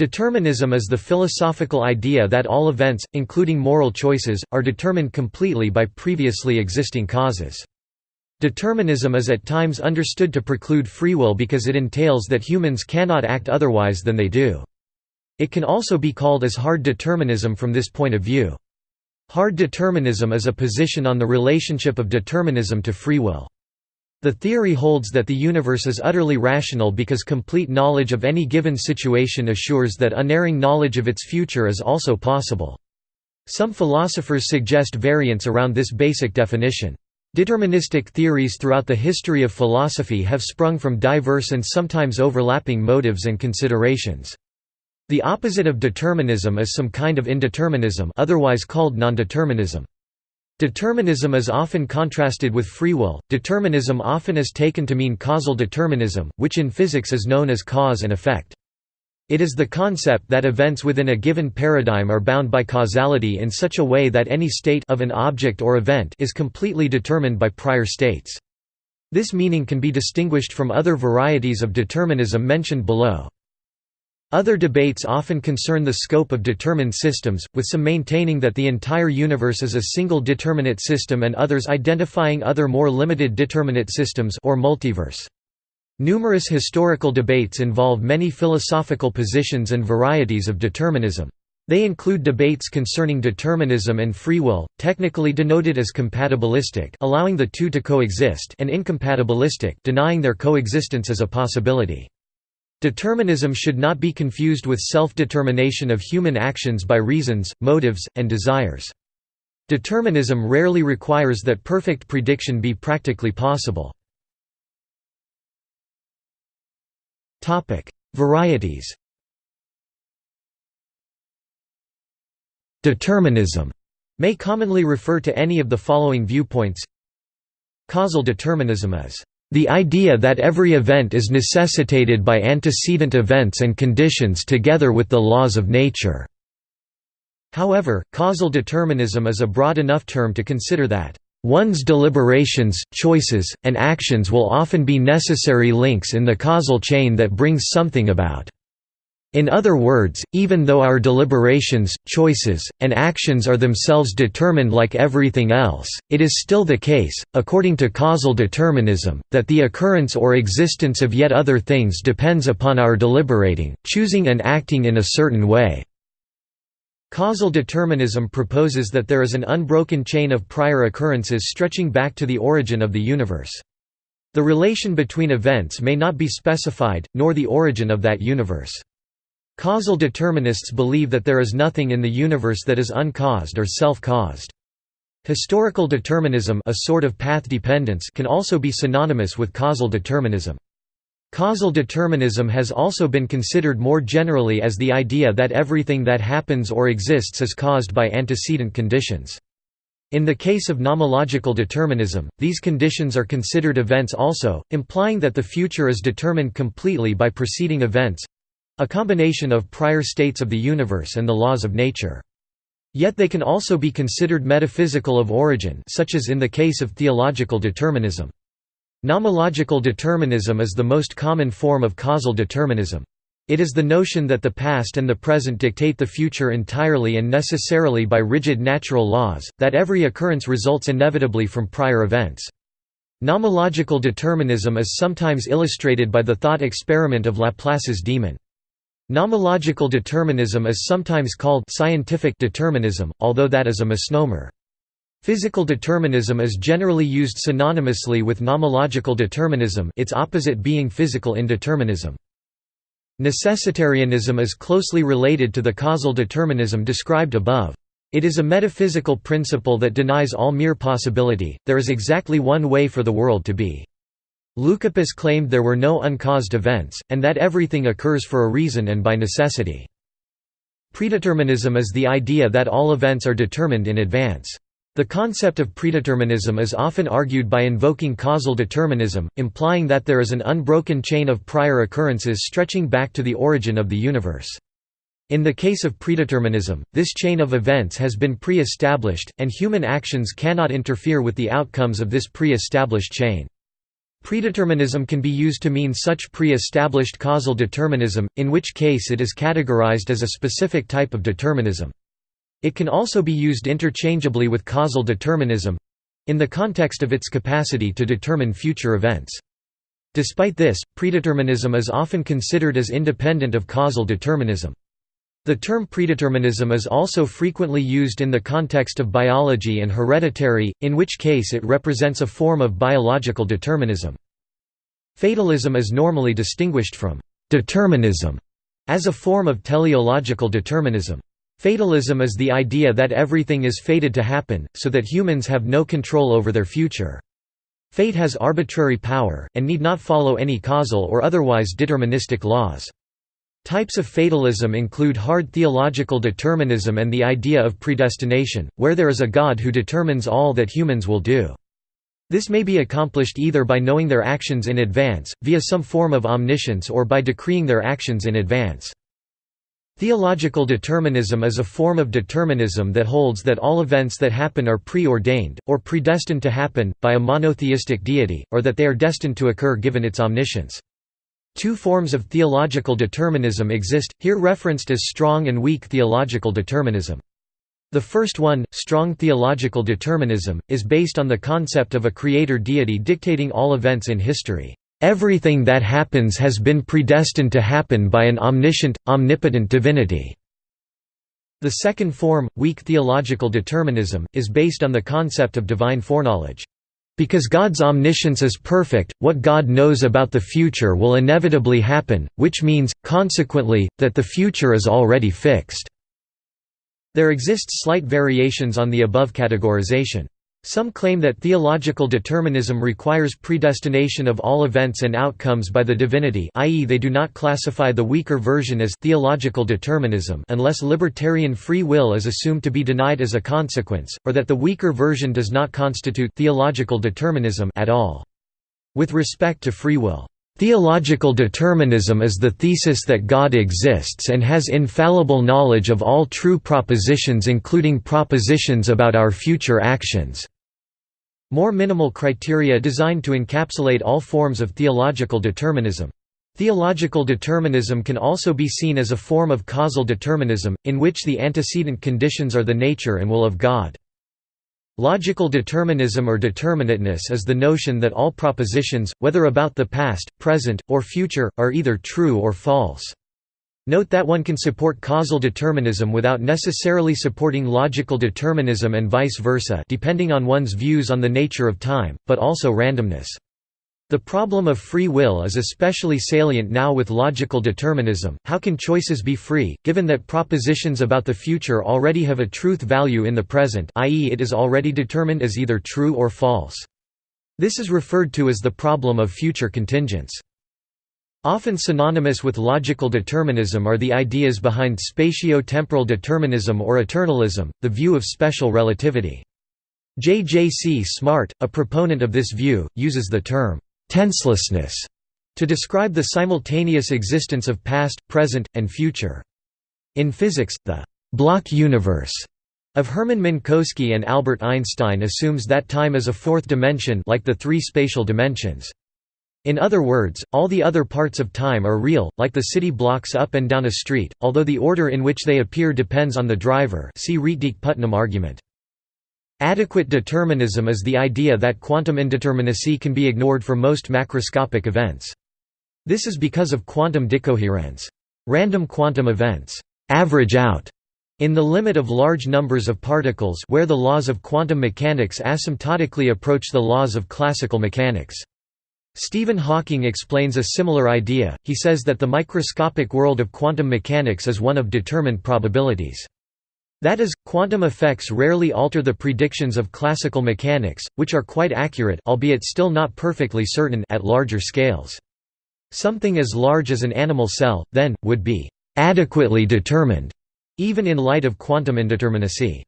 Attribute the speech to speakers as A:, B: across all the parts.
A: Determinism is the philosophical idea that all events, including moral choices, are determined completely by previously existing causes. Determinism is at times understood to preclude free will because it entails that humans cannot act otherwise than they do. It can also be called as hard determinism from this point of view. Hard determinism is a position on the relationship of determinism to free will. The theory holds that the universe is utterly rational because complete knowledge of any given situation assures that unerring knowledge of its future is also possible. Some philosophers suggest variants around this basic definition. Deterministic theories throughout the history of philosophy have sprung from diverse and sometimes overlapping motives and considerations. The opposite of determinism is some kind of indeterminism otherwise called nondeterminism. Determinism is often contrasted with free will. Determinism often is taken to mean causal determinism, which in physics is known as cause and effect. It is the concept that events within a given paradigm are bound by causality in such a way that any state of an object or event is completely determined by prior states. This meaning can be distinguished from other varieties of determinism mentioned below. Other debates often concern the scope of determined systems, with some maintaining that the entire universe is a single determinate system and others identifying other more limited determinate systems or multiverse. Numerous historical debates involve many philosophical positions and varieties of determinism. They include debates concerning determinism and free will, technically denoted as compatibilistic allowing the two to coexist and incompatibilistic denying their coexistence as a possibility. Determinism should not be confused with self-determination of human actions by reasons, motives, and desires. Determinism rarely requires that perfect prediction be practically possible. Varieties Determinism may commonly refer to any of the following viewpoints Causal determinism is the idea that every event is necessitated by antecedent events and conditions together with the laws of nature. However, causal determinism is a broad enough term to consider that One's deliberations, choices, and actions will often be necessary links in the causal chain that brings something about. In other words, even though our deliberations, choices, and actions are themselves determined like everything else, it is still the case, according to causal determinism, that the occurrence or existence of yet other things depends upon our deliberating, choosing and acting in a certain way. Causal determinism proposes that there is an unbroken chain of prior occurrences stretching back to the origin of the universe. The relation between events may not be specified, nor the origin of that universe. Causal determinists believe that there is nothing in the universe that is uncaused or self-caused. Historical determinism a sort of path dependence can also be synonymous with causal determinism. Causal determinism has also been considered more generally as the idea that everything that happens or exists is caused by antecedent conditions. In the case of nomological determinism, these conditions are considered events also, implying that the future is determined completely by preceding events, a combination of prior states of the universe and the laws of nature. Yet they can also be considered metaphysical of origin such as in the case of theological determinism. Nomological determinism is the most common form of causal determinism. It is the notion that the past and the present dictate the future entirely and necessarily by rigid natural laws, that every occurrence results inevitably from prior events. Nomological determinism is sometimes illustrated by the thought experiment of Laplace's demon. Nomological determinism is sometimes called scientific determinism, although that is a misnomer. Physical determinism is generally used synonymously with nomological determinism its opposite being physical indeterminism. Necessitarianism is closely related to the causal determinism described above. It is a metaphysical principle that denies all mere possibility, there is exactly one way for the world to be. Leucippus claimed there were no uncaused events, and that everything occurs for a reason and by necessity. Predeterminism is the idea that all events are determined in advance. The concept of predeterminism is often argued by invoking causal determinism, implying that there is an unbroken chain of prior occurrences stretching back to the origin of the universe. In the case of predeterminism, this chain of events has been pre-established, and human actions cannot interfere with the outcomes of this pre-established chain. Predeterminism can be used to mean such pre-established causal determinism, in which case it is categorized as a specific type of determinism. It can also be used interchangeably with causal determinism—in the context of its capacity to determine future events. Despite this, predeterminism is often considered as independent of causal determinism. The term predeterminism is also frequently used in the context of biology and hereditary, in which case it represents a form of biological determinism. Fatalism is normally distinguished from determinism as a form of teleological determinism. Fatalism is the idea that everything is fated to happen, so that humans have no control over their future. Fate has arbitrary power, and need not follow any causal or otherwise deterministic laws. Types of fatalism include hard theological determinism and the idea of predestination, where there is a God who determines all that humans will do. This may be accomplished either by knowing their actions in advance, via some form of omniscience or by decreeing their actions in advance. Theological determinism is a form of determinism that holds that all events that happen are preordained, or predestined to happen, by a monotheistic deity, or that they are destined to occur given its omniscience. Two forms of theological determinism exist, here referenced as strong and weak theological determinism. The first one, strong theological determinism, is based on the concept of a creator deity dictating all events in history. Everything that happens has been predestined to happen by an omniscient, omnipotent divinity. The second form, weak theological determinism, is based on the concept of divine foreknowledge. Because God's omniscience is perfect, what God knows about the future will inevitably happen, which means, consequently, that the future is already fixed. There exist slight variations on the above categorization. Some claim that theological determinism requires predestination of all events and outcomes by the divinity i.e. they do not classify the weaker version as theological determinism unless libertarian free will is assumed to be denied as a consequence, or that the weaker version does not constitute theological determinism at all. With respect to free will, Theological determinism is the thesis that God exists and has infallible knowledge of all true propositions including propositions about our future actions. More minimal criteria designed to encapsulate all forms of theological determinism. Theological determinism can also be seen as a form of causal determinism, in which the antecedent conditions are the nature and will of God. Logical determinism or determinateness is the notion that all propositions, whether about the past, present, or future, are either true or false. Note that one can support causal determinism without necessarily supporting logical determinism and vice versa depending on one's views on the nature of time, but also randomness. The problem of free will is especially salient now with logical determinism. How can choices be free, given that propositions about the future already have a truth value in the present, i.e., it is already determined as either true or false? This is referred to as the problem of future contingents. Often synonymous with logical determinism are the ideas behind spatio-temporal determinism or eternalism, the view of special relativity. J. J. C. Smart, a proponent of this view, uses the term tenselessness to describe the simultaneous existence of past, present, and future. In physics, the block universe of Hermann Minkowski and Albert Einstein assumes that time is a fourth dimension like the three spatial dimensions. In other words, all the other parts of time are real, like the city blocks up and down a street, although the order in which they appear depends on the driver see Rietdijk-Putnam argument. Adequate determinism is the idea that quantum indeterminacy can be ignored for most macroscopic events. This is because of quantum decoherence. Random quantum events average out in the limit of large numbers of particles where the laws of quantum mechanics asymptotically approach the laws of classical mechanics. Stephen Hawking explains a similar idea, he says that the microscopic world of quantum mechanics is one of determined probabilities. That is, quantum effects rarely alter the predictions of classical mechanics, which are quite accurate albeit still not perfectly certain at larger scales. Something as large as an animal cell, then, would be «adequately determined», even in light of quantum indeterminacy.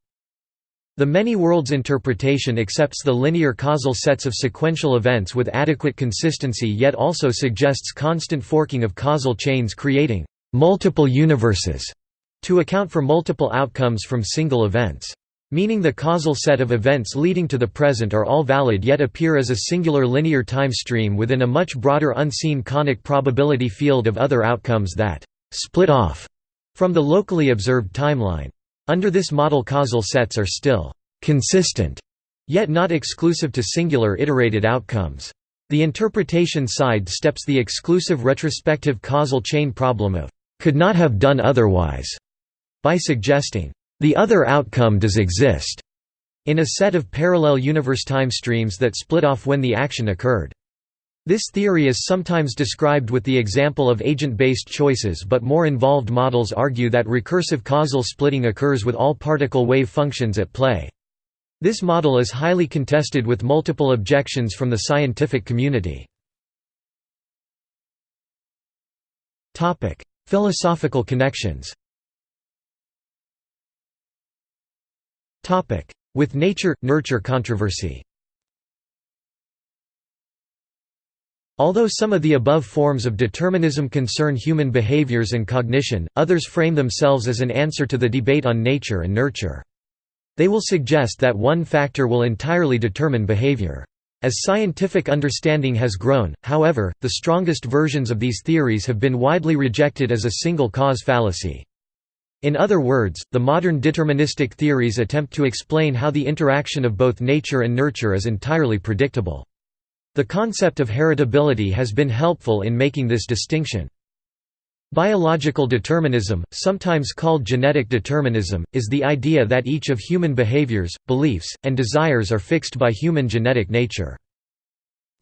A: The many worlds interpretation accepts the linear causal sets of sequential events with adequate consistency yet also suggests constant forking of causal chains creating «multiple universes» to account for multiple outcomes from single events. meaning the causal set of events leading to the present are all valid yet appear as a singular linear time stream within a much broader unseen conic probability field of other outcomes that «split off» from the locally observed timeline. Under this model causal sets are still «consistent», yet not exclusive to singular iterated outcomes. The interpretation side steps the exclusive retrospective causal chain problem of «could not have done otherwise» by suggesting «the other outcome does exist» in a set of parallel universe time streams that split off when the action occurred. This theory is sometimes described with the example of agent-based choices but more involved models argue that recursive causal splitting occurs with all particle wave functions at play. This model is highly contested with multiple objections from the scientific community. Philosophical connections With nature-nurture controversy Although some of the above forms of determinism concern human behaviors and cognition, others frame themselves as an answer to the debate on nature and nurture. They will suggest that one factor will entirely determine behavior. As scientific understanding has grown, however, the strongest versions of these theories have been widely rejected as a single cause fallacy. In other words, the modern deterministic theories attempt to explain how the interaction of both nature and nurture is entirely predictable. The concept of heritability has been helpful in making this distinction. Biological determinism, sometimes called genetic determinism, is the idea that each of human behaviors, beliefs, and desires are fixed by human genetic nature.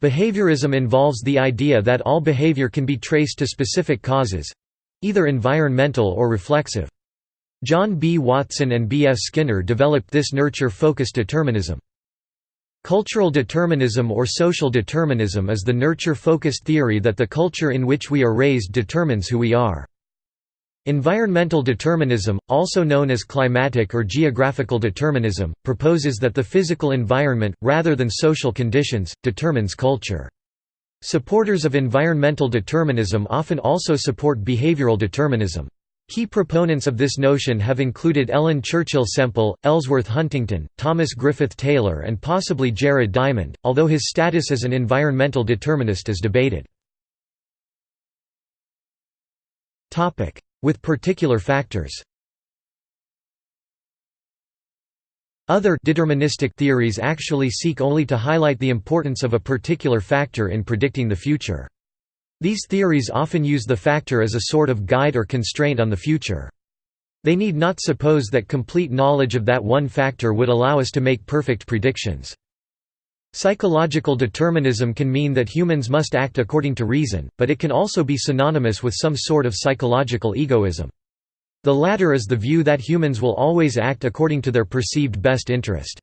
A: Behaviorism involves the idea that all behavior can be traced to specific causes—either environmental or reflexive. John B. Watson and B. F. Skinner developed this nurture-focused determinism. Cultural determinism or social determinism is the nurture-focused theory that the culture in which we are raised determines who we are. Environmental determinism, also known as climatic or geographical determinism, proposes that the physical environment, rather than social conditions, determines culture. Supporters of environmental determinism often also support behavioral determinism. Key proponents of this notion have included Ellen Churchill Semple, Ellsworth Huntington, Thomas Griffith Taylor and possibly Jared Diamond, although his status as an environmental determinist is debated. With particular factors Other deterministic theories actually seek only to highlight the importance of a particular factor in predicting the future. These theories often use the factor as a sort of guide or constraint on the future. They need not suppose that complete knowledge of that one factor would allow us to make perfect predictions. Psychological determinism can mean that humans must act according to reason, but it can also be synonymous with some sort of psychological egoism. The latter is the view that humans will always act according to their perceived best interest.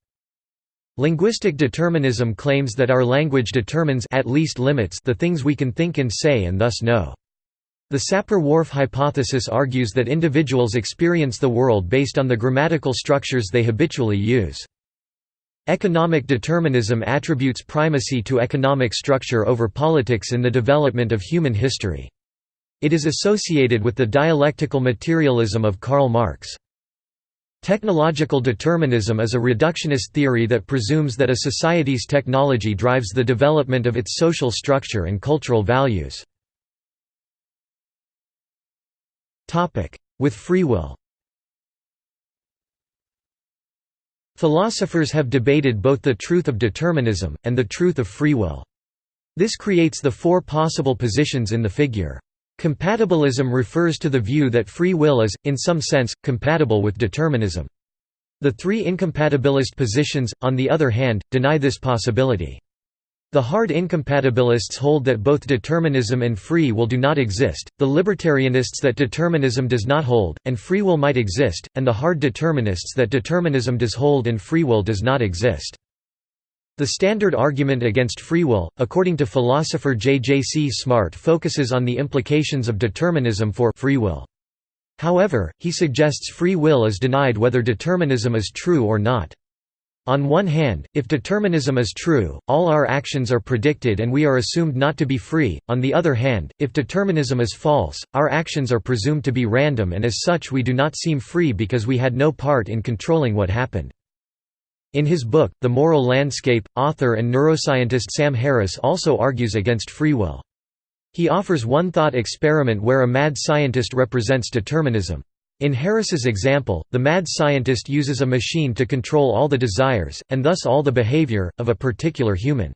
A: Linguistic determinism claims that our language determines at least limits the things we can think and say and thus know. The Sapir-Whorf hypothesis argues that individuals experience the world based on the grammatical structures they habitually use. Economic determinism attributes primacy to economic structure over politics in the development of human history. It is associated with the dialectical materialism of Karl Marx. Technological determinism is a reductionist theory that presumes that a society's technology drives the development of its social structure and cultural values. With free will Philosophers have debated both the truth of determinism, and the truth of free will. This creates the four possible positions in the figure. Compatibilism refers to the view that free will is, in some sense, compatible with determinism. The three incompatibilist positions, on the other hand, deny this possibility. The hard incompatibilists hold that both determinism and free will do not exist, the libertarianists that determinism does not hold, and free will might exist, and the hard determinists that determinism does hold and free will does not exist. The standard argument against free will, according to philosopher J. J. C. Smart focuses on the implications of determinism for free will. However, he suggests free will is denied whether determinism is true or not. On one hand, if determinism is true, all our actions are predicted and we are assumed not to be free, on the other hand, if determinism is false, our actions are presumed to be random and as such we do not seem free because we had no part in controlling what happened. In his book, The Moral Landscape, author and neuroscientist Sam Harris also argues against free will. He offers one thought experiment where a mad scientist represents determinism. In Harris's example, the mad scientist uses a machine to control all the desires, and thus all the behavior, of a particular human.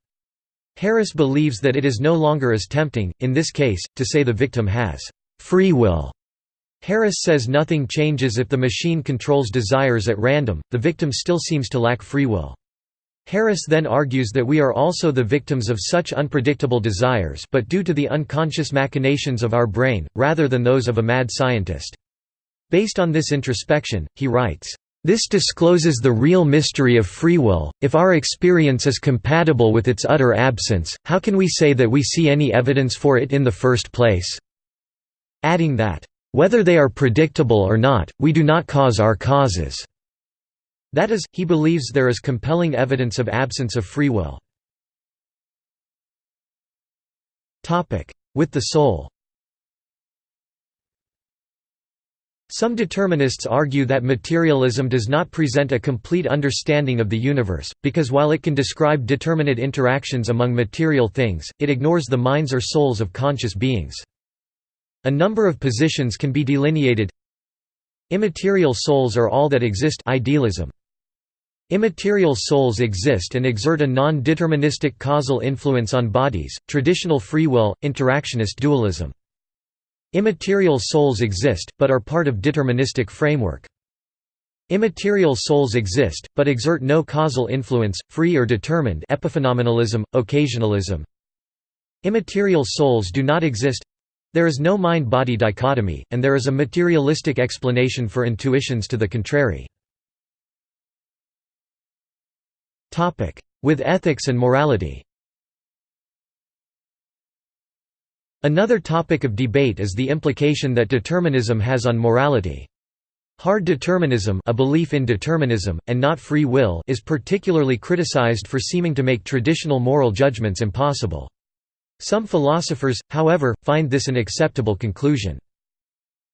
A: Harris believes that it is no longer as tempting, in this case, to say the victim has free will. Harris says nothing changes if the machine controls desires at random, the victim still seems to lack free will. Harris then argues that we are also the victims of such unpredictable desires but due to the unconscious machinations of our brain, rather than those of a mad scientist. Based on this introspection, he writes, this discloses the real mystery of free will. If our experience is compatible with its utter absence, how can we say that we see any evidence for it in the first place? Adding that, whether they are predictable or not, we do not cause our causes. That is, he believes there is compelling evidence of absence of free will. With the soul Some determinists argue that materialism does not present a complete understanding of the universe, because while it can describe determinate interactions among material things, it ignores the minds or souls of conscious beings. A number of positions can be delineated Immaterial souls are all that exist idealism. Immaterial souls exist and exert a non-deterministic causal influence on bodies, traditional free will, interactionist dualism. Immaterial souls exist, but are part of deterministic framework. Immaterial souls exist, but exert no causal influence, free or determined epiphenomenalism, occasionalism. Immaterial souls do not exist there is no mind-body dichotomy, and there is a materialistic explanation for intuitions to the contrary. With ethics and morality Another topic of debate is the implication that determinism has on morality. Hard determinism a belief in determinism, and not free will is particularly criticized for seeming to make traditional moral judgments impossible. Some philosophers, however, find this an acceptable conclusion.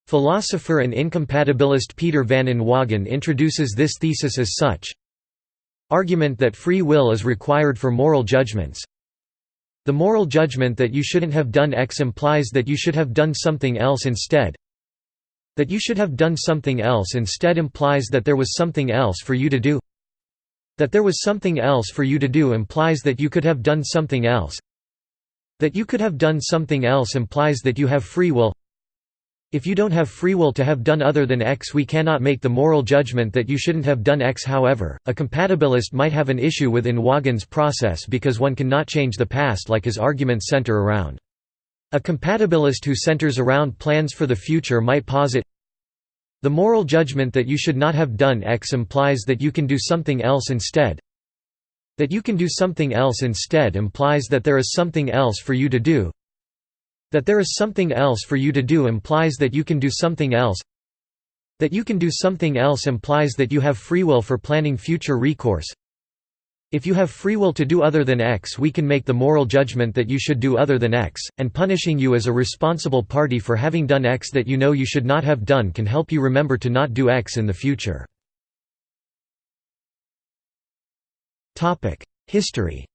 A: Philosopher and incompatibilist Peter van Inwagen introduces this thesis as such Argument that free will is required for moral judgments the moral judgment that you shouldn't have done X implies that you should have done something else instead. That you should have done something else instead implies that there was something else for you to do. That there was something else for you to do implies that you could have done something else. That you could have done something else implies that you have free will. If you don't have free will to have done other than X we cannot make the moral judgment that you shouldn't have done X however, a compatibilist might have an issue with Inwagen's process because one cannot change the past like his arguments center around. A compatibilist who centers around plans for the future might posit the moral judgment that you should not have done X implies that you can do something else instead. That you can do something else instead implies that there is something else for you to do, that there is something else for you to do implies that you can do something else. That you can do something else implies that you have free will for planning future recourse. If you have free will to do other than X we can make the moral judgment that you should do other than X, and punishing you as a responsible party for having done X that you know you should not have done can help you remember to not do X in the future. History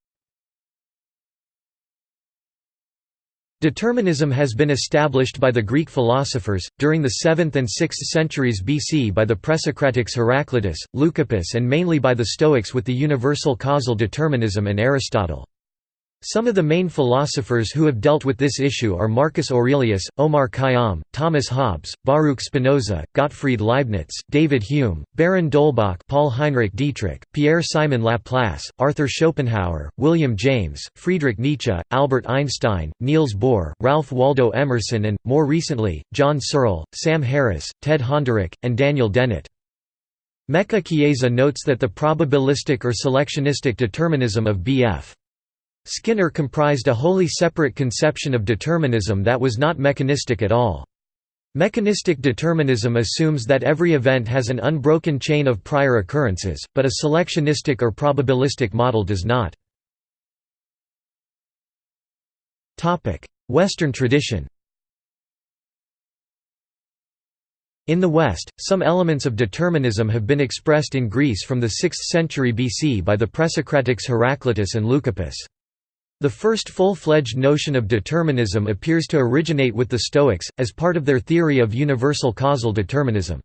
A: Determinism has been established by the Greek philosophers, during the 7th and 6th centuries BC by the Presocratics Heraclitus, Leucippus and mainly by the Stoics with the universal causal determinism and Aristotle. Some of the main philosophers who have dealt with this issue are Marcus Aurelius, Omar Khayyam, Thomas Hobbes, Baruch Spinoza, Gottfried Leibniz, David Hume, Baron d'Holbach Paul Heinrich Dietrich, Pierre-Simon Laplace, Arthur Schopenhauer, William James, Friedrich Nietzsche, Albert Einstein, Niels Bohr, Ralph Waldo Emerson and, more recently, John Searle, Sam Harris, Ted Honderich, and Daniel Dennett. Mecca Chiesa notes that the probabilistic or selectionistic determinism of B.F. Skinner comprised a wholly separate conception of determinism that was not mechanistic at all. Mechanistic determinism assumes that every event has an unbroken chain of prior occurrences, but a selectionistic or probabilistic model does not. Western tradition In the West, some elements of determinism have been expressed in Greece from the 6th century BC by the Presocratics Heraclitus and Leucippus. The first full-fledged notion of determinism appears to originate with the Stoics, as part of their theory of universal causal determinism.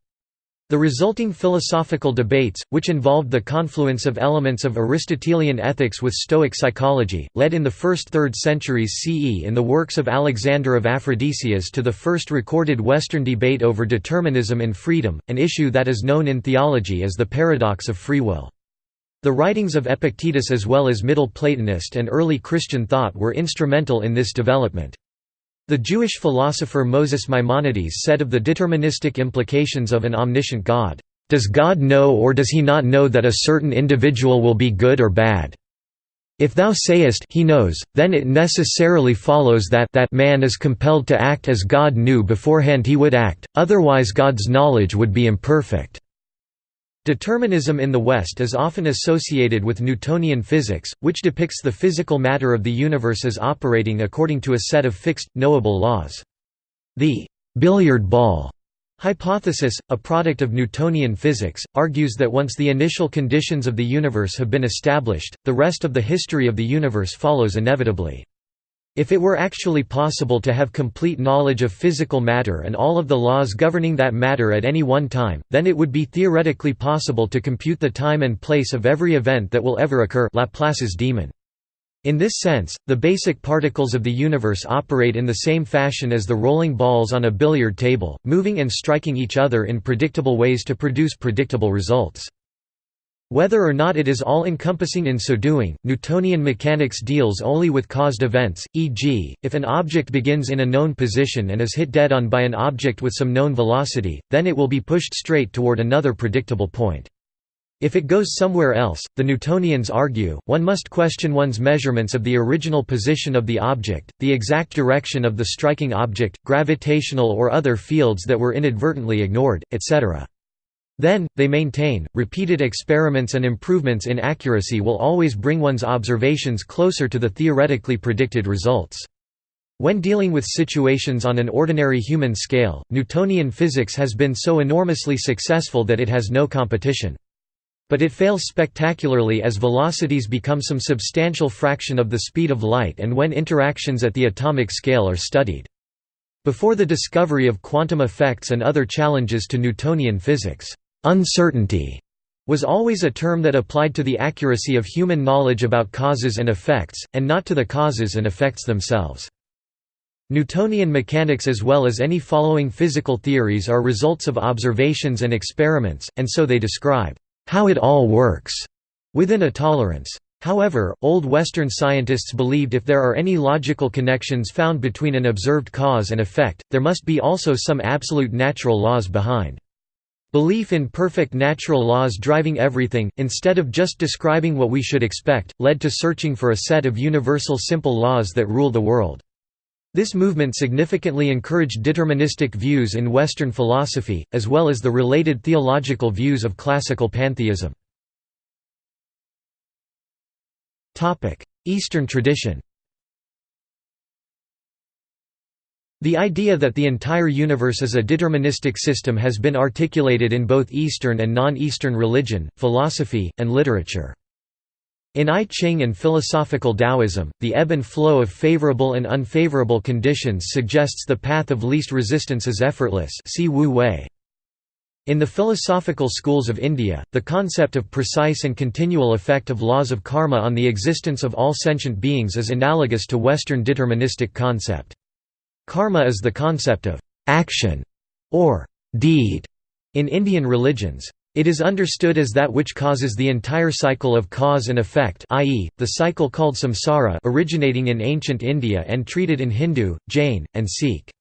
A: The resulting philosophical debates, which involved the confluence of elements of Aristotelian ethics with Stoic psychology, led in the first third centuries CE in the works of Alexander of Aphrodisias to the first recorded Western debate over determinism and freedom, an issue that is known in theology as the paradox of free will. The writings of Epictetus as well as Middle Platonist and early Christian thought were instrumental in this development. The Jewish philosopher Moses Maimonides said of the deterministic implications of an omniscient God, "...does God know or does he not know that a certain individual will be good or bad? If thou sayest he knows, then it necessarily follows that that man is compelled to act as God knew beforehand he would act, otherwise God's knowledge would be imperfect." Determinism in the West is often associated with Newtonian physics, which depicts the physical matter of the universe as operating according to a set of fixed, knowable laws. The «billiard ball» hypothesis, a product of Newtonian physics, argues that once the initial conditions of the universe have been established, the rest of the history of the universe follows inevitably. If it were actually possible to have complete knowledge of physical matter and all of the laws governing that matter at any one time, then it would be theoretically possible to compute the time and place of every event that will ever occur Laplace's demon. In this sense, the basic particles of the universe operate in the same fashion as the rolling balls on a billiard table, moving and striking each other in predictable ways to produce predictable results. Whether or not it is all-encompassing in so doing, Newtonian mechanics deals only with caused events, e.g., if an object begins in a known position and is hit dead-on by an object with some known velocity, then it will be pushed straight toward another predictable point. If it goes somewhere else, the Newtonians argue, one must question one's measurements of the original position of the object, the exact direction of the striking object, gravitational or other fields that were inadvertently ignored, etc. Then, they maintain, repeated experiments and improvements in accuracy will always bring one's observations closer to the theoretically predicted results. When dealing with situations on an ordinary human scale, Newtonian physics has been so enormously successful that it has no competition. But it fails spectacularly as velocities become some substantial fraction of the speed of light and when interactions at the atomic scale are studied. Before the discovery of quantum effects and other challenges to Newtonian physics, Uncertainty was always a term that applied to the accuracy of human knowledge about causes and effects, and not to the causes and effects themselves. Newtonian mechanics as well as any following physical theories are results of observations and experiments, and so they describe how it all works within a tolerance. However, Old Western scientists believed if there are any logical connections found between an observed cause and effect, there must be also some absolute natural laws behind. Belief in perfect natural laws driving everything, instead of just describing what we should expect, led to searching for a set of universal simple laws that rule the world. This movement significantly encouraged deterministic views in Western philosophy, as well as the related theological views of classical pantheism. Eastern tradition The idea that the entire universe is a deterministic system has been articulated in both Eastern and non-Eastern religion, philosophy, and literature. In I Ching and philosophical Taoism, the ebb and flow of favorable and unfavorable conditions suggests the path of least resistance is effortless see Wu Wei. In the philosophical schools of India, the concept of precise and continual effect of laws of karma on the existence of all sentient beings is analogous to Western deterministic concept. Karma is the concept of action or deed in Indian religions. It is understood as that which causes the entire cycle of cause and effect i.e., the cycle called samsara originating in ancient India and treated in Hindu, Jain, and Sikh.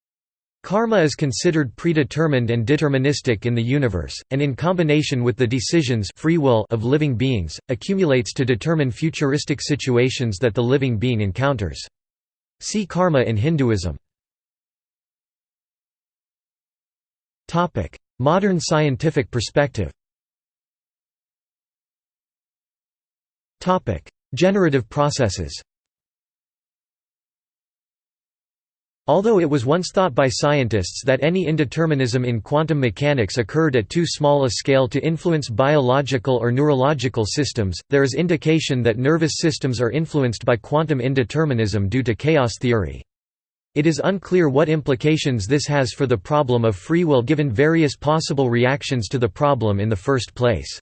A: Karma is considered predetermined and deterministic in the universe, and in combination with the decisions free will of living beings, accumulates to determine futuristic situations that the living being encounters. See karma in Hinduism. Topic: Modern scientific perspective. Topic: Generative processes. Although it was once thought by scientists that any indeterminism in quantum mechanics occurred at too small a scale to influence biological or neurological systems, there is indication that nervous systems are influenced by quantum indeterminism due to chaos theory. It is unclear what implications this has for the problem of free will given various possible reactions to the problem in the first place.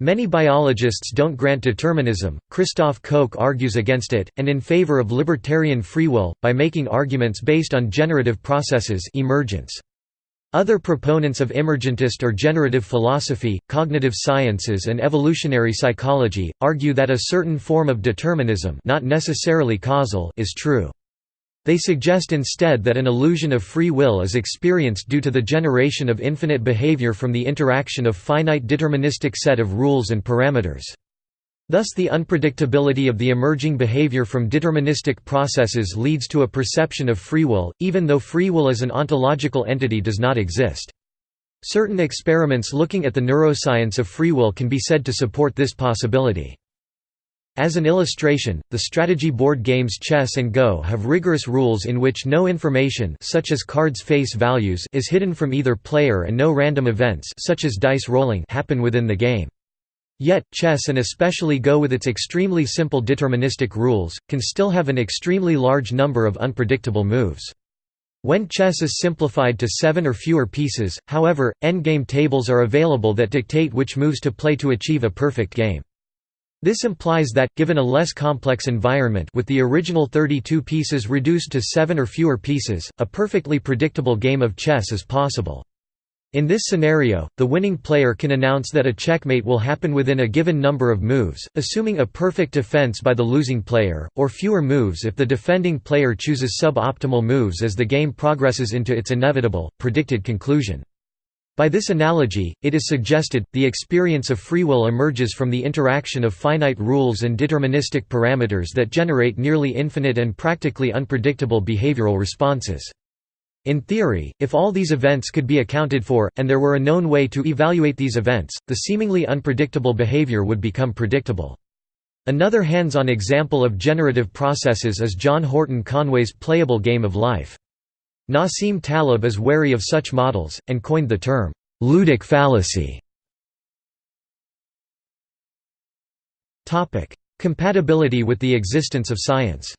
A: Many biologists don't grant determinism, Christoph Koch argues against it, and in favor of libertarian free will, by making arguments based on generative processes emergence. Other proponents of emergentist or generative philosophy, cognitive sciences and evolutionary psychology, argue that a certain form of determinism not necessarily causal is true. They suggest instead that an illusion of free will is experienced due to the generation of infinite behavior from the interaction of finite deterministic set of rules and parameters. Thus the unpredictability of the emerging behavior from deterministic processes leads to a perception of free will, even though free will as an ontological entity does not exist. Certain experiments looking at the neuroscience of free will can be said to support this possibility. As an illustration, the strategy board games chess and Go have rigorous rules in which no information such as cards' face values is hidden from either player and no random events such as dice rolling happen within the game. Yet, chess and especially Go with its extremely simple deterministic rules, can still have an extremely large number of unpredictable moves. When chess is simplified to seven or fewer pieces, however, endgame tables are available that dictate which moves to play to achieve a perfect game. This implies that, given a less complex environment with the original 32 pieces reduced to 7 or fewer pieces, a perfectly predictable game of chess is possible. In this scenario, the winning player can announce that a checkmate will happen within a given number of moves, assuming a perfect defense by the losing player, or fewer moves if the defending player chooses sub-optimal moves as the game progresses into its inevitable, predicted conclusion. By this analogy, it is suggested, the experience of free will emerges from the interaction of finite rules and deterministic parameters that generate nearly infinite and practically unpredictable behavioral responses. In theory, if all these events could be accounted for, and there were a known way to evaluate these events, the seemingly unpredictable behavior would become predictable. Another hands-on example of generative processes is John Horton Conway's playable game of life. Nassim Taleb is wary of such models, and coined the term, "'ludic fallacy". Compatibility with the existence of science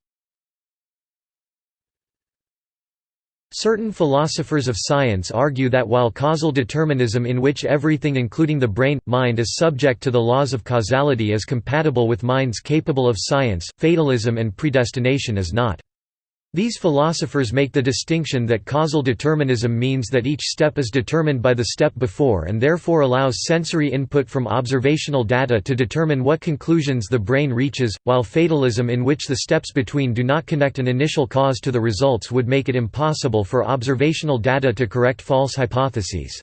A: Certain philosophers of science argue that while causal determinism in which everything including the brain, mind is subject to the laws of causality is compatible with minds capable of science, fatalism and predestination is not. These philosophers make the distinction that causal determinism means that each step is determined by the step before and therefore allows sensory input from observational data to determine what conclusions the brain reaches, while fatalism in which the steps between do not connect an initial cause to the results would make it impossible for observational data to correct false hypotheses.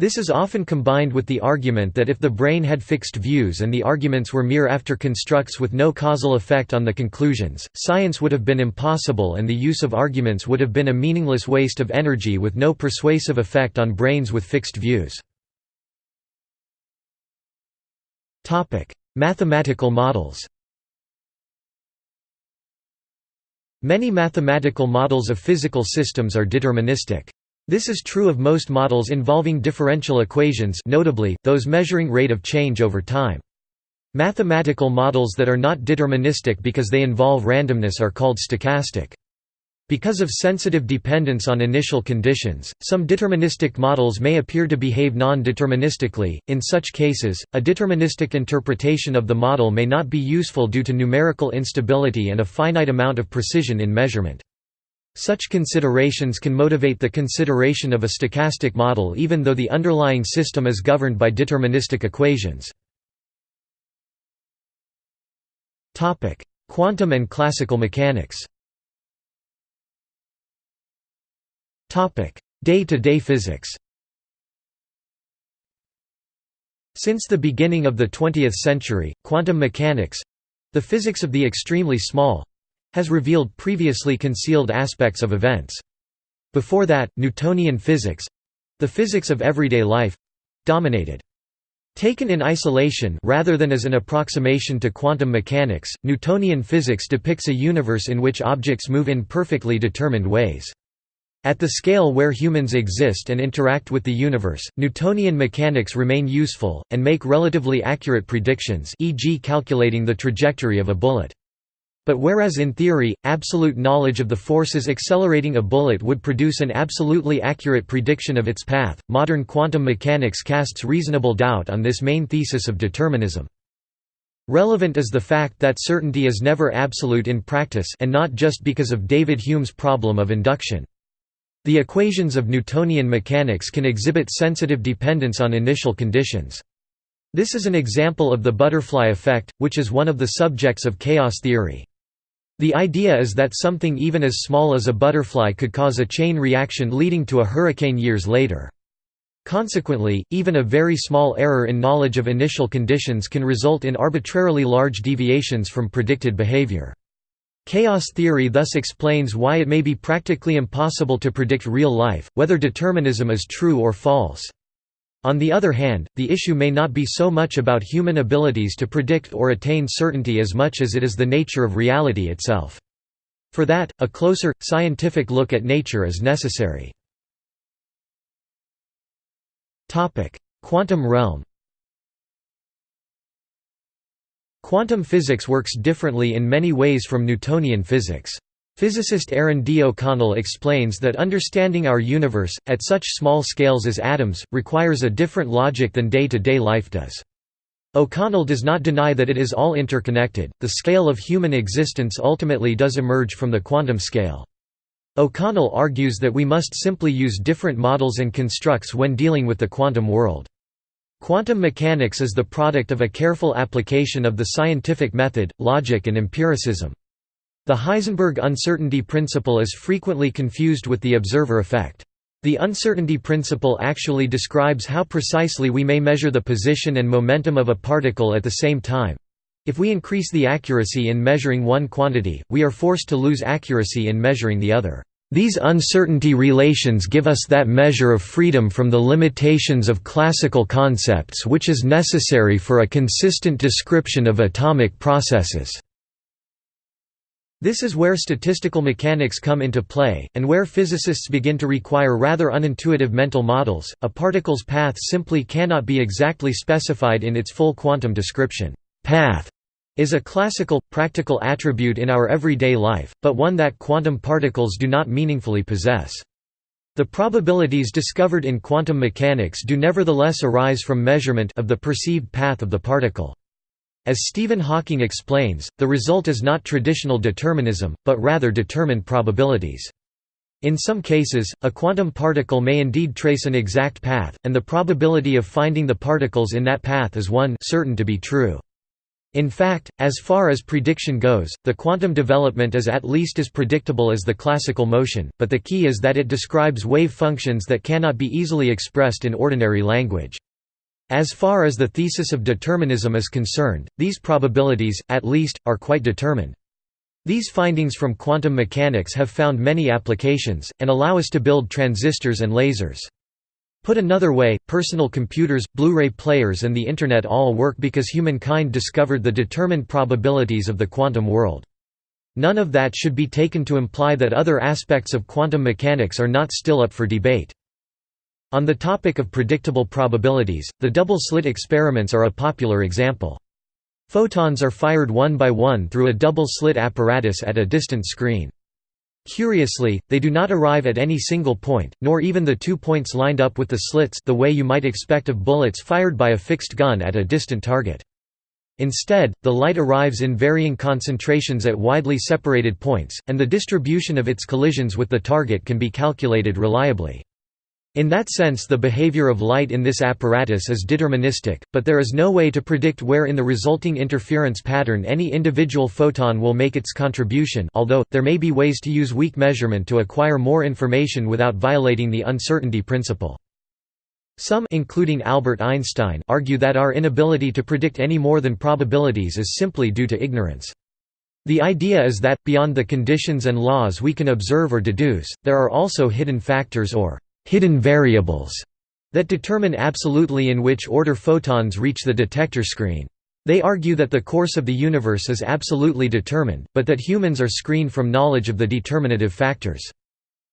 A: This is often combined with the argument that if the brain had fixed views and the arguments were mere after-constructs with no causal effect on the conclusions, science would have been impossible and the use of arguments would have been a meaningless waste of energy with no persuasive effect on brains with fixed views. Mathematical models Many mathematical models of physical systems are deterministic. This is true of most models involving differential equations notably, those measuring rate of change over time. Mathematical models that are not deterministic because they involve randomness are called stochastic. Because of sensitive dependence on initial conditions, some deterministic models may appear to behave non-deterministically. In such cases, a deterministic interpretation of the model may not be useful due to numerical instability and a finite amount of precision in measurement. Such considerations can motivate the consideration of a stochastic model even though the underlying system is governed by deterministic equations. Quantum and classical mechanics Day-to-day -day physics Since the beginning of the 20th century, quantum mechanics—the physics of the extremely small, has revealed previously concealed aspects of events. Before that, Newtonian physics—the physics of everyday life—dominated. Taken in isolation rather than as an approximation to quantum mechanics, Newtonian physics depicts a universe in which objects move in perfectly determined ways. At the scale where humans exist and interact with the universe, Newtonian mechanics remain useful, and make relatively accurate predictions e.g. calculating the trajectory of a bullet. But whereas in theory, absolute knowledge of the forces accelerating a bullet would produce an absolutely accurate prediction of its path, modern quantum mechanics casts reasonable doubt on this main thesis of determinism. Relevant is the fact that certainty is never absolute in practice and not just because of David Hume's problem of induction. The equations of Newtonian mechanics can exhibit sensitive dependence on initial conditions. This is an example of the butterfly effect, which is one of the subjects of chaos theory. The idea is that something even as small as a butterfly could cause a chain reaction leading to a hurricane years later. Consequently, even a very small error in knowledge of initial conditions can result in arbitrarily large deviations from predicted behavior. Chaos theory thus explains why it may be practically impossible to predict real life, whether determinism is true or false. On the other hand, the issue may not be so much about human abilities to predict or attain certainty as much as it is the nature of reality itself. For that, a closer, scientific look at nature is necessary. Quantum realm Quantum physics works differently in many ways from Newtonian physics. Physicist Aaron D. O'Connell explains that understanding our universe, at such small scales as atoms, requires a different logic than day-to-day -day life does. O'Connell does not deny that it is all interconnected, the scale of human existence ultimately does emerge from the quantum scale. O'Connell argues that we must simply use different models and constructs when dealing with the quantum world. Quantum mechanics is the product of a careful application of the scientific method, logic and empiricism. The Heisenberg uncertainty principle is frequently confused with the observer effect. The uncertainty principle actually describes how precisely we may measure the position and momentum of a particle at the same time. If we increase the accuracy in measuring one quantity, we are forced to lose accuracy in measuring the other. These uncertainty relations give us that measure of freedom from the limitations of classical concepts which is necessary for a consistent description of atomic processes. This is where statistical mechanics come into play, and where physicists begin to require rather unintuitive mental models. A particle's path simply cannot be exactly specified in its full quantum description. Path is a classical, practical attribute in our everyday life, but one that quantum particles do not meaningfully possess. The probabilities discovered in quantum mechanics do nevertheless arise from measurement of the perceived path of the particle. As Stephen Hawking explains, the result is not traditional determinism, but rather determined probabilities. In some cases, a quantum particle may indeed trace an exact path, and the probability of finding the particles in that path is one certain to be true. In fact, as far as prediction goes, the quantum development is at least as predictable as the classical motion, but the key is that it describes wave functions that cannot be easily expressed in ordinary language. As far as the thesis of determinism is concerned, these probabilities, at least, are quite determined. These findings from quantum mechanics have found many applications, and allow us to build transistors and lasers. Put another way, personal computers, Blu-ray players and the Internet all work because humankind discovered the determined probabilities of the quantum world. None of that should be taken to imply that other aspects of quantum mechanics are not still up for debate. On the topic of predictable probabilities, the double-slit experiments are a popular example. Photons are fired one by one through a double-slit apparatus at a distant screen. Curiously, they do not arrive at any single point, nor even the two points lined up with the slits the way you might expect of bullets fired by a fixed gun at a distant target. Instead, the light arrives in varying concentrations at widely separated points, and the distribution of its collisions with the target can be calculated reliably. In that sense the behavior of light in this apparatus is deterministic, but there is no way to predict where in the resulting interference pattern any individual photon will make its contribution although, there may be ways to use weak measurement to acquire more information without violating the uncertainty principle. Some including Albert Einstein argue that our inability to predict any more than probabilities is simply due to ignorance. The idea is that, beyond the conditions and laws we can observe or deduce, there are also hidden factors or hidden variables that determine absolutely in which order photons reach the detector screen. They argue that the course of the universe is absolutely determined, but that humans are screened from knowledge of the determinative factors.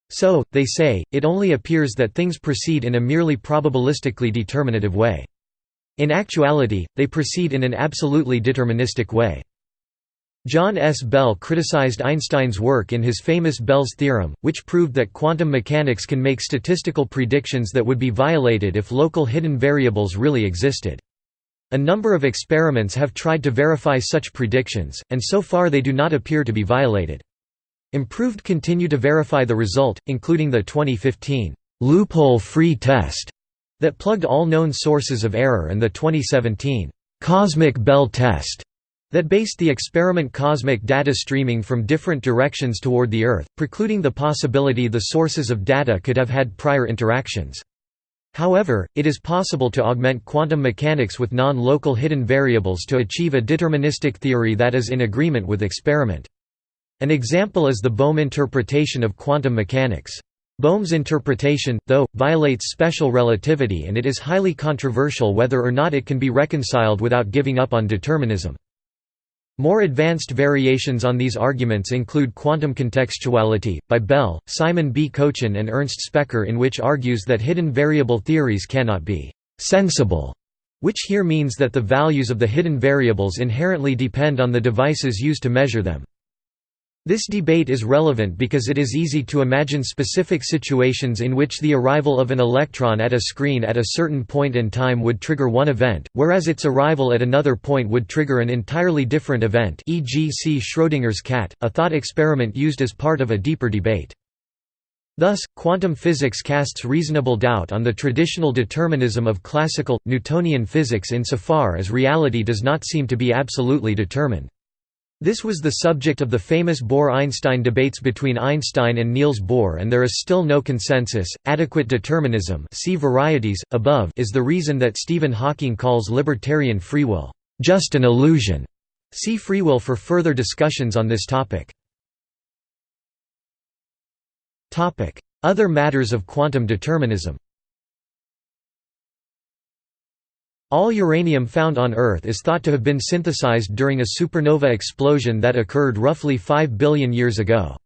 A: So, they say, it only appears that things proceed in a merely probabilistically determinative way. In actuality, they proceed in an absolutely deterministic way. John S. Bell criticized Einstein's work in his famous Bell's theorem, which proved that quantum mechanics can make statistical predictions that would be violated if local hidden variables really existed. A number of experiments have tried to verify such predictions, and so far they do not appear to be violated. Improved continue to verify the result, including the 2015 loophole-free test that plugged all known sources of error and the 2017 cosmic Bell test that based the experiment cosmic data streaming from different directions toward the Earth, precluding the possibility the sources of data could have had prior interactions. However, it is possible to augment quantum mechanics with non-local hidden variables to achieve a deterministic theory that is in agreement with experiment. An example is the Bohm interpretation of quantum mechanics. Bohm's interpretation, though, violates special relativity and it is highly controversial whether or not it can be reconciled without giving up on determinism. More advanced variations on these arguments include quantum contextuality, by Bell, Simon B. Kochen and Ernst Specker in which argues that hidden variable theories cannot be «sensible», which here means that the values of the hidden variables inherently depend on the devices used to measure them. This debate is relevant because it is easy to imagine specific situations in which the arrival of an electron at a screen at a certain point in time would trigger one event, whereas its arrival at another point would trigger an entirely different event e.g. see Schrödinger's cat, a thought experiment used as part of a deeper debate. Thus, quantum physics casts reasonable doubt on the traditional determinism of classical, Newtonian physics insofar as reality does not seem to be absolutely determined. This was the subject of the famous Bohr–Einstein debates between Einstein and Niels Bohr and there is still no consensus. Adequate determinism see varieties, above is the reason that Stephen Hawking calls libertarian free will, "...just an illusion". See free will for further discussions on this topic. Other matters of quantum determinism All uranium found on Earth is thought to have been synthesized during a supernova explosion that occurred roughly 5 billion years ago.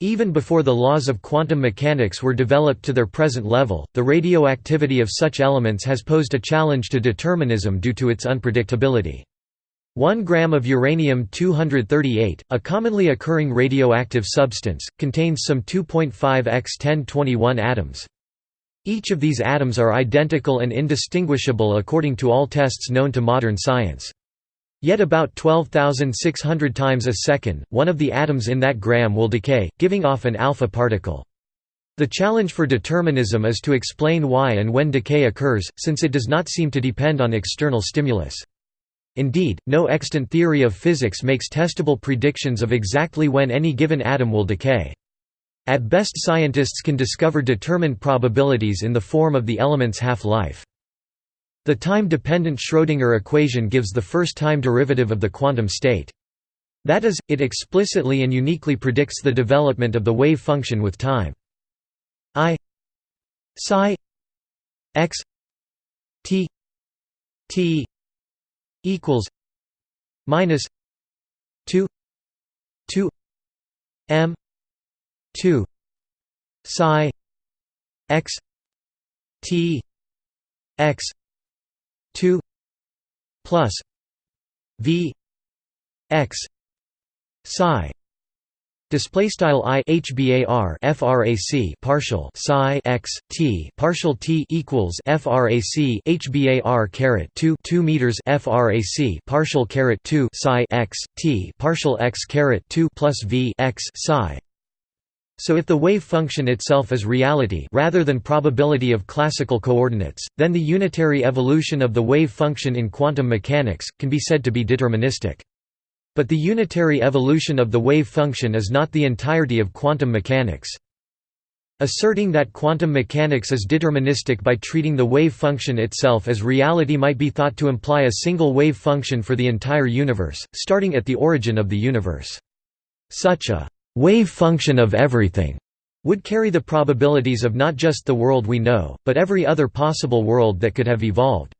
A: Even before the laws of quantum mechanics were developed to their present level, the radioactivity of such elements has posed a challenge to determinism due to its unpredictability. 1 gram of uranium-238, a commonly occurring radioactive substance, contains some 2.5 x 1021 atoms. Each of these atoms are identical and indistinguishable according to all tests known to modern science. Yet about 12,600 times a second, one of the atoms in that gram will decay, giving off an alpha particle. The challenge for determinism is to explain why and when decay occurs, since it does not seem to depend on external stimulus. Indeed, no extant theory of physics makes testable predictions of exactly when any given atom will decay. At best scientists can discover determined probabilities in the form of the element's half-life. The time-dependent Schrödinger equation gives the first time derivative of the quantum state. That is, it explicitly and uniquely predicts the development of the wave function with time. I psi x t t equals minus 2 2 m 2 psi x t x 2 plus v x psi. Display style i hbar frac partial psi x t partial t equals frac hbar caret 2 2 meters frac partial caret 2 psi x t partial x caret 2 plus v x psi so if the wave function itself is reality rather than probability of classical coordinates, then the unitary evolution of the wave function in quantum mechanics, can be said to be deterministic. But the unitary evolution of the wave function is not the entirety of quantum mechanics. Asserting that quantum mechanics is deterministic by treating the wave function itself as reality might be thought to imply a single wave function for the entire universe, starting at the origin of the universe. Such a wave function of everything would carry the probabilities of not just the world we know, but every other possible world that could have evolved.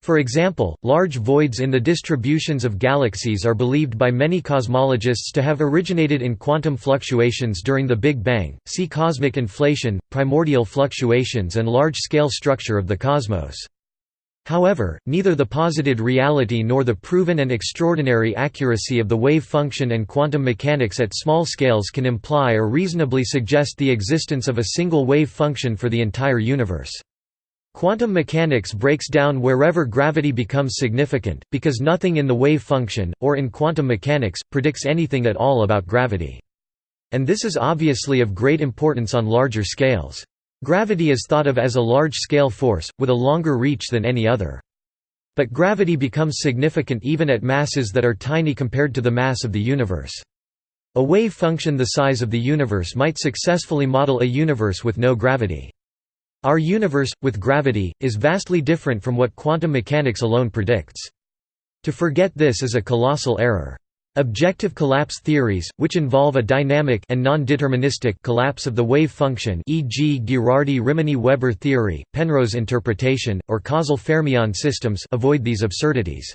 A: For example, large voids in the distributions of galaxies are believed by many cosmologists to have originated in quantum fluctuations during the Big Bang, see cosmic inflation, primordial fluctuations and large-scale structure of the cosmos. However, neither the posited reality nor the proven and extraordinary accuracy of the wave function and quantum mechanics at small scales can imply or reasonably suggest the existence of a single wave function for the entire universe. Quantum mechanics breaks down wherever gravity becomes significant, because nothing in the wave function, or in quantum mechanics, predicts anything at all about gravity. And this is obviously of great importance on larger scales. Gravity is thought of as a large-scale force, with a longer reach than any other. But gravity becomes significant even at masses that are tiny compared to the mass of the universe. A wave function the size of the universe might successfully model a universe with no gravity. Our universe, with gravity, is vastly different from what quantum mechanics alone predicts. To forget this is a colossal error. Objective collapse theories, which involve a dynamic and non-deterministic collapse of the wave function e.g. Ghirardi-Rimini-Weber theory, Penrose interpretation, or causal fermion systems avoid these absurdities.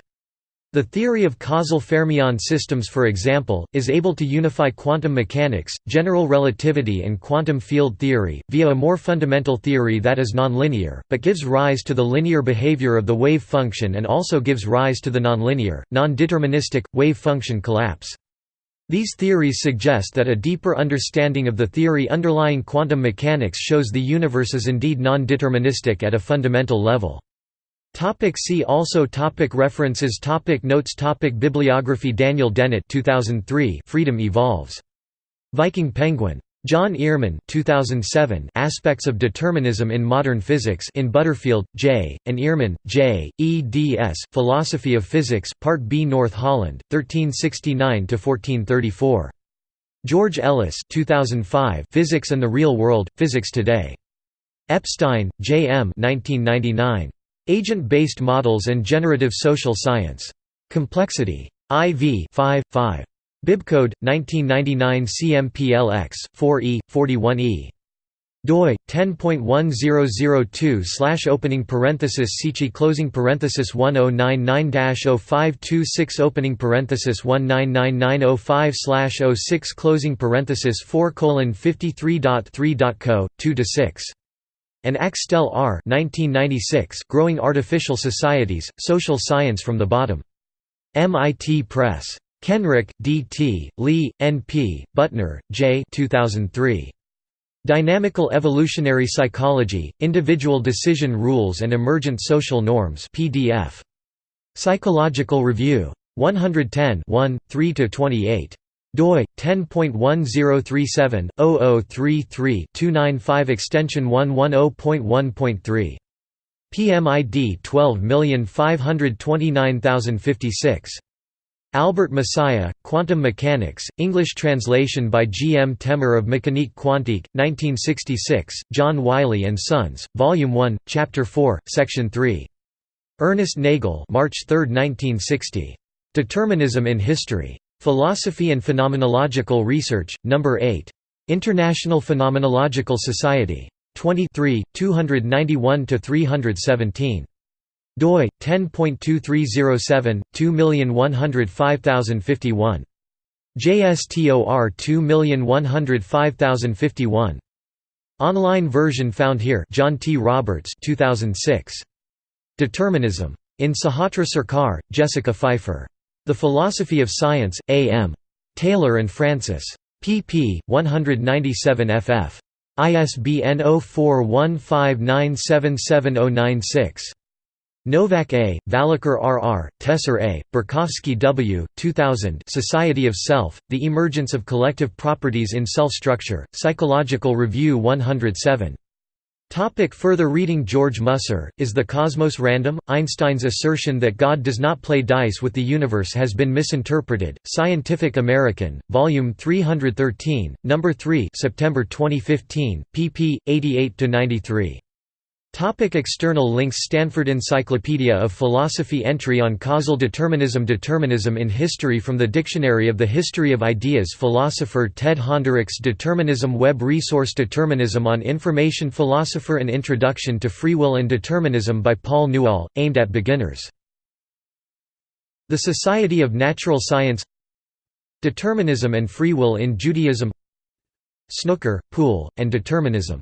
A: The theory of causal fermion systems for example, is able to unify quantum mechanics, general relativity and quantum field theory, via a more fundamental theory that is nonlinear, but gives rise to the linear behavior of the wave function and also gives rise to the nonlinear, non-deterministic, wave function collapse. These theories suggest that a deeper understanding of the theory underlying quantum mechanics shows the universe is indeed non-deterministic at a fundamental level. Topic see also topic References topic Notes topic Bibliography Daniel Dennett 2003 Freedom Evolves. Viking Penguin. John Earman 2007 Aspects of Determinism in Modern Physics in Butterfield, J., and Earman, J., eds. Philosophy of Physics, Part B North Holland, 1369–1434. George Ellis 2005 Physics and the Real World, Physics Today. Epstein, J. M. 1999. Agent-based models and generative social science. Complexity. IV 5, 5. Bibcode 1999 CMPLX 4E 41E. doi 10.1002 slash opening parenthesis Sichi closing parenthesis 1099-0526 opening parenthesis 199905 slash 06 closing parenthesis 4 colon 53.3.co 2 to 6 and Axtell R. 1996 Growing Artificial Societies, Social Science from the Bottom. MIT Press. Kenrick, D. T., Li, N. P., Butner, J. 2003. Dynamical Evolutionary Psychology, Individual Decision Rules and Emergent Social Norms PDF. Psychological Review. 110 1, 3–28 doi 10.1037/0033-295 extension 110.1.3 PMID 12529056 Albert Messiah, Quantum Mechanics, English translation by G. M. Temmer of Mécanique quantique, 1966, John Wiley & Sons, Volume 1, Chapter 4, Section 3. Ernest Nagel March 3, 1960. Determinism in History. Philosophy and Phenomenological Research, No. 8. International Phenomenological Society. 23, 291–317. doi 10.2307 2105051 JSTOR 2105051 Online version found here John T Roberts 2006 Determinism in Sahotra Sarkar Jessica Pfeifer the Philosophy of Science, A. M. Taylor and Francis. pp. 197 ff. ISBN 0415977096. Nowak A., Vallacher R. R., Tesser A., Borkowski W., 2000 Society of Self, The Emergence of Collective Properties in Self-Structure, Psychological Review 107. Topic further reading George Musser, Is the Cosmos Random? Einstein's assertion that God does not play dice with the universe has been misinterpreted. Scientific American, Volume 313, No. 3 September 2015, pp. 88–93. Topic external links Stanford Encyclopedia of Philosophy Entry on causal determinism Determinism in history from the Dictionary of the History of Ideas Philosopher Ted Honderich Determinism Web resource Determinism on Information Philosopher An Introduction to Free Will and Determinism by Paul Newall, aimed at beginners. The Society of Natural Science Determinism and Free Will in Judaism Snooker, Pool, and Determinism